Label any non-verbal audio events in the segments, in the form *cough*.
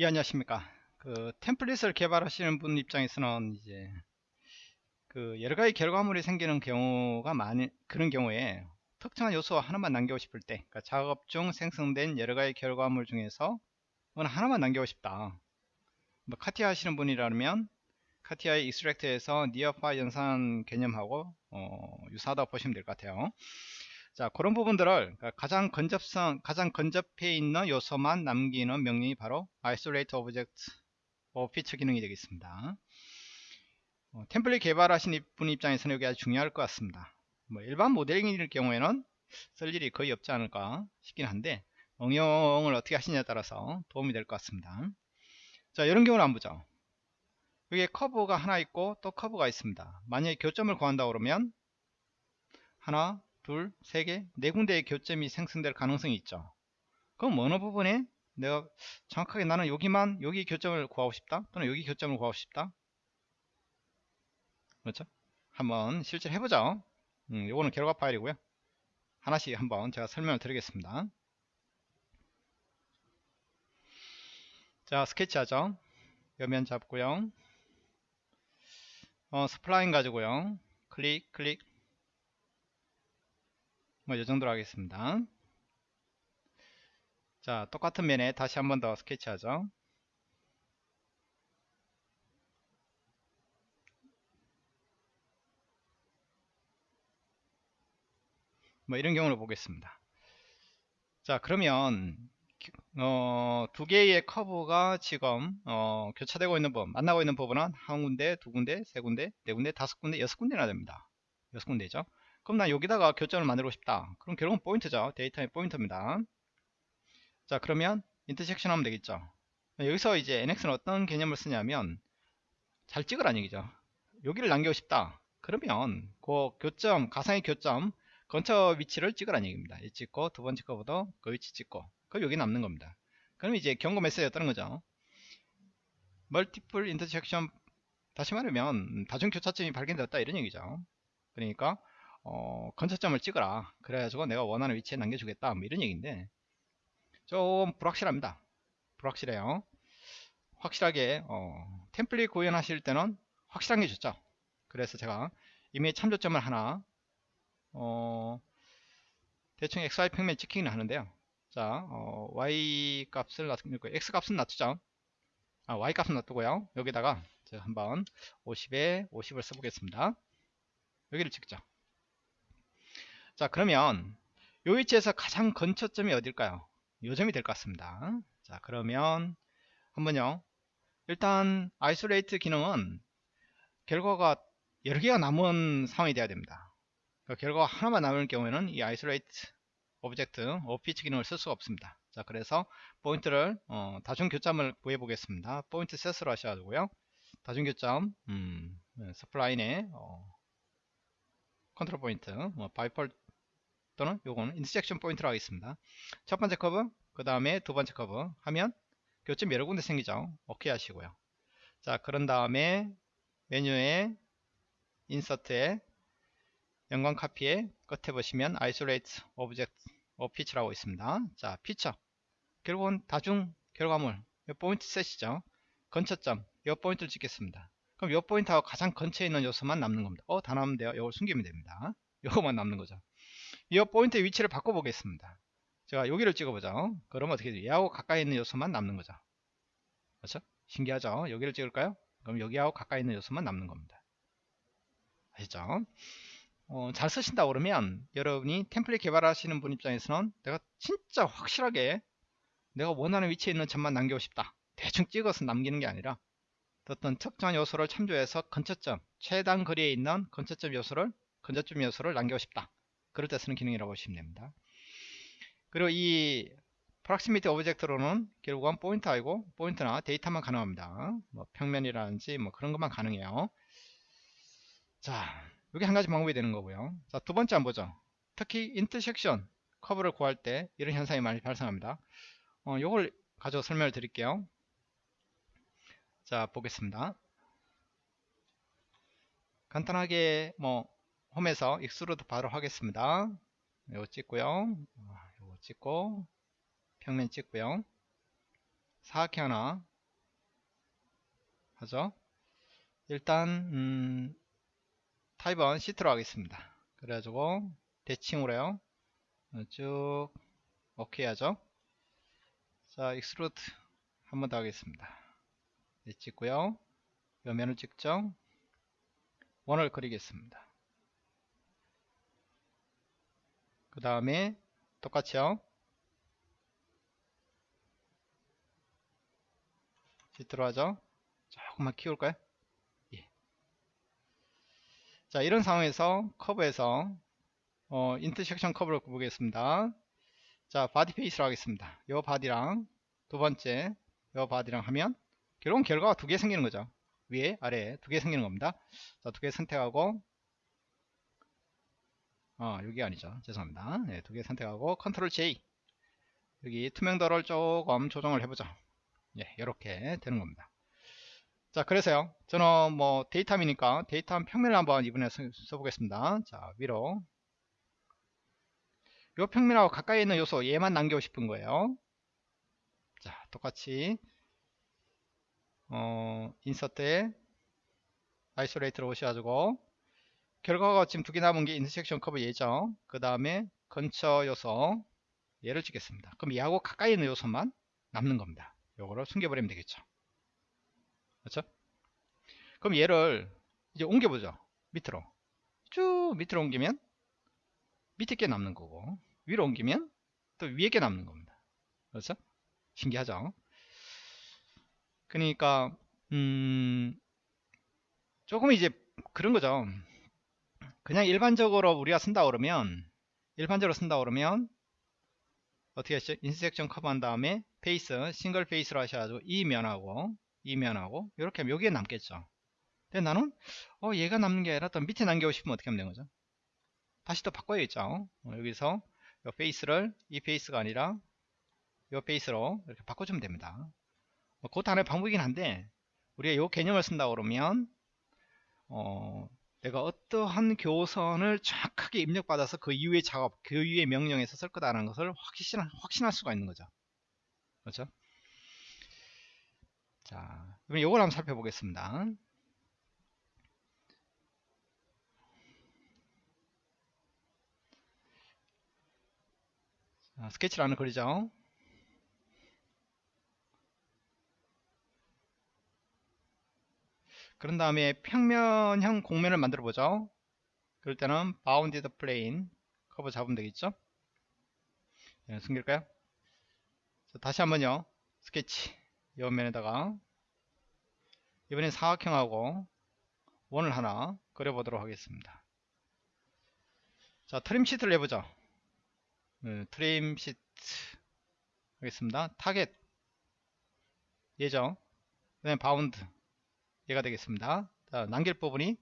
예 안녕하십니까. 그 template을 개발하시는 분 입장에서는 이제 그 여러 가지 결과물이 생기는 경우가 많이 그런 경우에 특정한 요소 하나만 남기고 싶을 때 그러니까 작업 중 생성된 여러 가지 결과물 중에서 어느 하나만 남기고 싶다. 뭐 CATIA 하시는 분이라면 CATIA의 extract에서 near파 연산 개념하고 어, 유사하다고 보시면 될 것 같아요 자 그런 부분들을 그러니까 가장 건접성 가장 건접해 있는 요소만 남기는 명령이 바로 isolate object or feature 기능이 되겠습니다. 어, 템플릿 개발하신 분 입장에서는 여기 아주 중요할 것 같습니다. 뭐 일반 모델링일 경우에는 쓸 일이 거의 없지 않을까 싶긴 한데 응용을 어떻게 하시냐에 따라서 도움이 될 것 같습니다. 자 이런 경우를 한번 보죠. 여기에 커브가 하나 있고 또 커브가 있습니다. 만약에 교점을 구한다 그러면 하나 둘, 세 개, 네 군데의 교점이 생성될 가능성이 있죠. 그럼 어느 부분에 내가 정확하게 나는 여기만 여기 교점을 구하고 싶다? 또는 여기 교점을 구하고 싶다? 그렇죠? 한번 실제 해보죠. 음, 요거는 결과 파일이고요. 하나씩 한번 제가 설명을 드리겠습니다. 자 스케치 하죠. 여면 잡고요. 어, spline 가지고요. 클릭 클릭 뭐이 정도로 하겠습니다. 자 똑같은 면에 다시 한 번 더 스케치하죠. 뭐 이런 경우를 보겠습니다. 자 그러면 어, 두 개의 커브가 지금 어, 교차되고 있는 부분 만나고 있는 부분은 한 군데 두 군데 세 군데 네 군데 다섯 군데 여섯 군데나 됩니다. 여섯 군데죠 그럼 난 여기다가 교점을 만들고 싶다. 그럼 결국은 포인트죠. datum 포인트입니다. 자 그러면 intersection 하면 되겠죠. 여기서 이제 NX는 어떤 개념을 쓰냐면 잘 찍으라는 얘기죠. 여기를 남기고 싶다. 그러면 그 교점 가상의 교점 근처 위치를 찍으라는 얘기입니다. 이 찍고 두 번째 거보다 그 위치 찍고 그럼 여기 남는 겁니다. 그럼 이제 경고 메시지가 뜨는 거죠. multiple intersection 다시 말하면 다중 교차점이 발견되었다 이런 얘기죠. 그러니까 어, 건초점을 찍어라. 그래가지고 내가 원하는 위치에 남겨주겠다. 뭐 이런 얘기인데 좀 불확실합니다. 불확실해요. 확실하게 어, 템플릿 구현하실 때는 확실한 게 좋죠. 그래서 제가 이미 참조점을 하나 어, 대충 xy 평면 찍히기는 하는데요. 자 어, y 값을 놔두고 x 값은 놔두죠. 아, y 값은 놔두고요. 여기다가 제가 한번 50에 50을 써보겠습니다. 여기를 찍죠 자 그러면 요 위치에서 가장 근처점이 어딜까요? 요점이 될 것 같습니다. 자 그러면 한번요. 일단 isolate 기능은 결과가 여러 개가 남은 상황이 돼야 됩니다. 그 결과가 하나만 남을 경우에는 이 isolate object of feature 기능을 쓸 수가 없습니다. 자 그래서 포인트를 어, 다중교점을 구해 보겠습니다. point set으로 하셔가지고요. 다중교점 음, spline에 어, control point 뭐 by pole 또는 요거는 intersection point로 하겠습니다. 첫 번째 커브 그 다음에 두 번째 커브 하면 교점 여러 군데 생기죠. 오케이 하시고요. 자 그런 다음에 메뉴에 insert에 연관 카피에 끝에 보시면 isolate object of feature라고 있습니다. 자 피처. 결국은 다중 결과물 이 point set이죠. 근처점 이 포인트를 찍겠습니다 그럼 이 포인트하고 가장 근처에 있는 요소만 남는 겁니다 어 다 남으면 돼요 이걸 숨기면 됩니다 *laughs* 이거만 남는 거죠 이 포인트의 위치를 바꿔보겠습니다. 제가 여기를 찍어보죠. 그러면 어떻게 돼요? 얘하고 가까이 있는 요소만 남는 거죠. 그렇죠? 신기하죠? 여기를 찍을까요? 그럼 여기하고 가까이 있는 요소만 남는 겁니다. 아시죠? 어, 잘 쓰신다 그러면 여러분이 template 개발하시는 분 입장에서는 내가 진짜 확실하게 내가 원하는 위치에 있는 점만 남기고 싶다. 대충 찍어서 남기는 게 아니라 어떤 특정한 요소를 참조해서 근처점, 최단 거리에 있는 근처점 요소를 근처점 요소를 남기고 싶다. 그럴 때 쓰는 기능이라고 보시면 됩니다. 그리고 이 proximity object로는 결국은 포인트 아니고 포인트나 datum만 가능합니다. 뭐 평면이라든지 뭐 그런 것만 가능해요. 자, 여기 한 가지 방법이 되는 거고요. 자, 두 번째 한번 보죠. 특히 intersection curve를 구할 때 이런 현상이 많이 발생합니다. 어, 요걸 가지고 설명을 드릴게요. 자, 보겠습니다. 간단하게 뭐 홈에서 extrude 바로 하겠습니다. 이거 찍고요. 이거 찍고 평면 찍고요. 사각형 하나 하죠. 일단 음, 타입은 시트로 하겠습니다. 그래가지고 대칭으로요. 어, 쭉 오케이 하죠. 자 extrude 한 번 더 하겠습니다. 네, 찍고요. 요 면을 찍죠. 원을 그리겠습니다. 그 다음에 똑같이요. 시트로 하죠. 조금만 키울까요? 예. 자 이런 상황에서 커브에서 어, intersection curve를 보겠습니다. 자 body face로 하겠습니다. 요 body랑 두 번째 요 body랑 하면 결국은 결과가 두 개 생기는 거죠. 위에 아래에 두 개 생기는 겁니다. 자 두 개 선택하고 어 여기 아니죠. 죄송합니다. 네, 두 개 선택하고 control J 여기 투명도를 조금 조정을 해보죠. 예, 이렇게 되는 겁니다. 자, 그래서요. 저는 뭐 datum이니까 datum 평면을 한번 이번에 써, 써보겠습니다. 자, 위로. 요 평면하고 가까이 있는 요소 얘만 남기고 싶은 거예요. 자, 똑같이 어, insert에 isolate로 오셔가지고 결과가 지금 두 개 남은 게 intersection curve 얘죠. 그 다음에 근처 요소 얘를 찍겠습니다. 그럼 얘하고 가까이 있는 요소만 남는 겁니다. 요거를 숨겨버리면 되겠죠. 그렇죠? 그럼 얘를 이제 옮겨보죠. 밑으로. 쭉 밑으로 옮기면 밑에 게 남는 거고 위로 옮기면 또 위에 게 남는 겁니다. 그렇죠? 신기하죠? 그러니까 음 조금 이제 그런 거죠. 그냥 일반적으로 우리가 쓴다 그러면 일반적으로 쓴다 그러면 어떻게 하시죠? intersection curve 한 다음에 face single face로 하셔가지고 이 면하고 이 면하고 이렇게 하면 여기에 남겠죠 근데 나는 어 얘가 남는 게 아니라 또 밑에 남기고 싶으면 어떻게 하면 되는 거죠 다시 또 바꿔야겠죠 어, 여기서 이 face를 이 face가 아니라 이 face로 이렇게 바꿔주면 됩니다 어, 그것도 하나의 방법이긴 한데 우리가 이 개념을 쓴다 그러면 어, 내가 어떠한 교선을 정확하게 입력받아서 그 이후의 작업, 그 이후의 명령에서 쓸 거다라는 것을 확신, 확신할 수가 있는 거죠. 그렇죠? 자, 그럼 이걸 한번 살펴보겠습니다. 하나 그리죠. 그런 다음에 평면형 공면을 만들어 보죠. 그럴 때는 bounded plane 커브 잡으면 되겠죠. 네, 숨길까요? 자, 다시 한번요. 스케치 옆면에다가 이번엔 사각형하고 원을 하나 그려보도록 하겠습니다. 자 trim sheet를 해보죠. 네, trim sheet 하겠습니다. 타겟 예죠. 그다음에 bound 얘가 되겠습니다. 자, 남길 부분이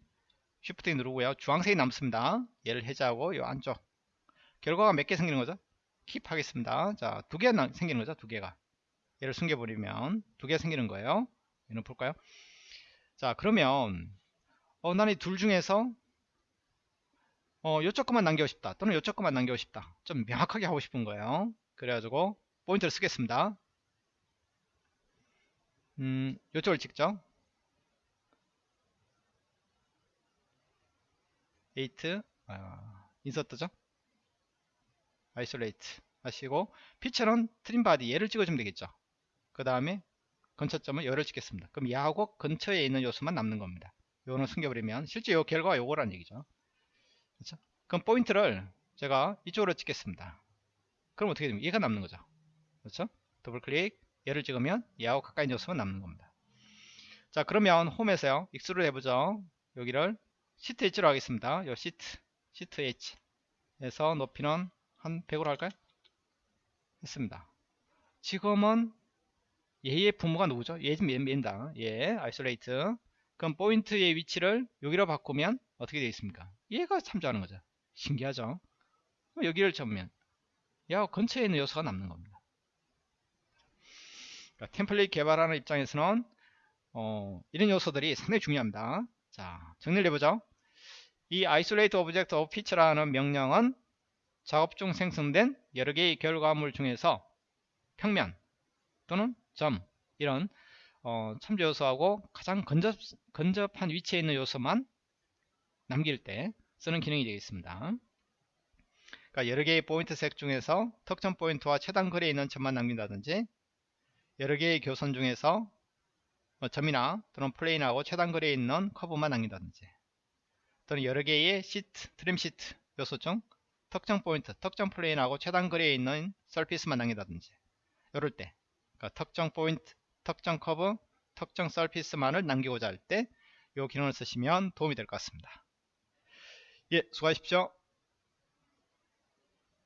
shift 누르고요. 주황색이 남습니다. 얘를 해제하고 이 안쪽 결과가 몇 개 생기는 거죠? keep 하겠습니다. 자, 두 개 생기는 거죠. 두 개가. 얘를 숨겨버리면 두 개 생기는 거예요. 얘는 볼까요? 자, 그러면 어, 나는 이 둘 중에서 어, 요쪽 것만 남기고 싶다. 또는 요쪽 것만 남기고 싶다. 좀 명확하게 하고 싶은 거예요. 그래가지고 포인트를 쓰겠습니다. 음, 요쪽을 찍죠. 8 아, insert죠? isolate 하시고 feature는 trim body 얘를 찍어주면 되겠죠? 그 다음에 근처점을 얘를 찍겠습니다. 그럼 얘하고 근처에 있는 요소만 남는 겁니다. 요거는 숨겨버리면 실제 요 결과가 요거란 얘기죠. 그렇죠? 그럼 포인트를 제가 이쪽으로 찍겠습니다. 그럼 어떻게 됩니까? 얘가 남는 거죠. 그렇죠? 더블 클릭 얘를 찍으면 얘하고 가까이 요소만 남는 겁니다. 자 그러면 홈에서요. 익스를 해보죠. 여기를 sheet edge로 하겠습니다. 요 sheet, sheet edge 에서 높이는 한 100으로 할까요? 했습니다. 지금은 얘의 부모가 누구죠? 얘 지금 얘입니다. 얘, isolate. 그럼 포인트의 위치를 여기로 바꾸면 어떻게 되어 있습니까? 얘가 참조하는 거죠. 신기하죠? 여기를 잡으면 야 근처에 있는 요소가 남는 겁니다. 그러니까 템플릿 개발하는 입장에서는 어, 이런 요소들이 상당히 중요합니다. 자, 정리를 해보죠. 이 isolate object of feature라는 명령은 작업 중 생성된 여러 개의 결과물 중에서 평면 또는 점 이런 어, 참조 요소하고 가장 근접, 근접한 위치에 있는 요소만 남길 때 쓰는 기능이 되겠습니다. 그러니까 여러 개의 point set 중에서 특정 포인트와 최단 거리에 있는 점만 남긴다든지 여러 개의 교선 중에서 뭐 점이나 또는 plane하고 최단 거리에 있는 커브만 남긴다든지 또는 여러 개의 시트, trim sheet 요소 중 특정 포인트, 특정 plane하고 최단 거리에 있는 surface만 남긴다든지 이럴 때 그러니까 특정 포인트, 특정 커브, 특정 서피스만을 남기고자 할 때 이 기능을 쓰시면 도움이 될 것 같습니다. 예, 수고하십시오.